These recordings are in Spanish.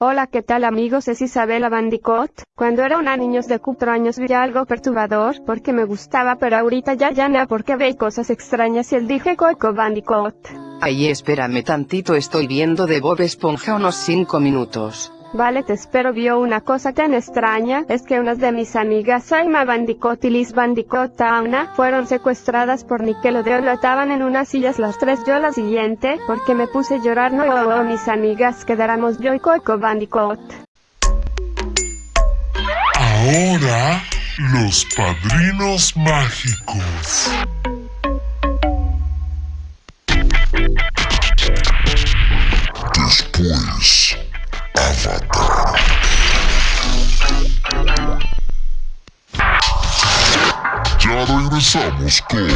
Hola ¿qué tal amigos es Isabela Bandicot, cuando era una niños de cuatro años vi algo perturbador porque me gustaba pero ahorita ya ya no porque ve cosas extrañas y él dije Coco Bandicot. Ay espérame tantito estoy viendo de Bob Esponja unos 5 minutos. Vale te espero vio una cosa tan extraña, es que unas de mis amigas Saima Bandicot y Liz Bandicot Tauna fueron secuestradas por Nickelodeon lo ataban en unas sillas las tres yo la siguiente, porque me puse a llorar no oh, oh, mis amigas quedáramos yo y Coco Bandicot. Ahora, los padrinos mágicos. Ya regresamos con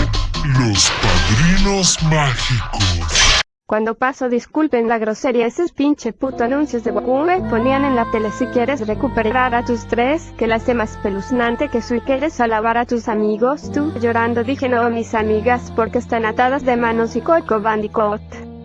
los padrinos mágicos. Cuando paso disculpen la grosería esos pinche puto anuncios de Goku me ponían en la tele si quieres recuperar a tus tres, que la hace más peluznante que si quieres alabar a tus amigos, tú llorando dije no mis amigas porque están atadas de manos y Coco Bandicot.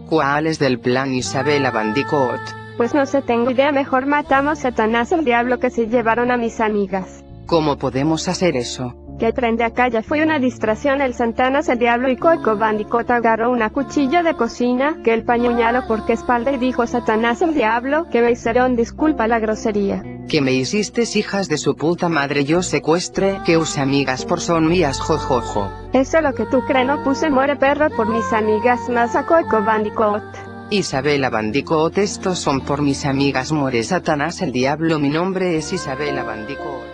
¿Cuál es del plan Isabela Bandicot? Pues no sé tengo idea mejor matamos a Satanás el diablo que se llevaron a mis amigas. ¿Cómo podemos hacer eso? Que prende acá ya fue una distracción el Santanas el diablo y Coco Bandicot agarró una cuchilla de cocina que el pañuñalo porque espalda y dijo Satanás el diablo que me hicieron disculpa la grosería. ¿Qué me hiciste hijas de su puta madre yo secuestre que us amigas por son mías jojojo? Eso lo que tú crees no puse muere perro por mis amigas más a Coco Bandicot. Isabela Bandicot estos son por mis amigas muere Satanás el diablo mi nombre es Isabela Bandicot.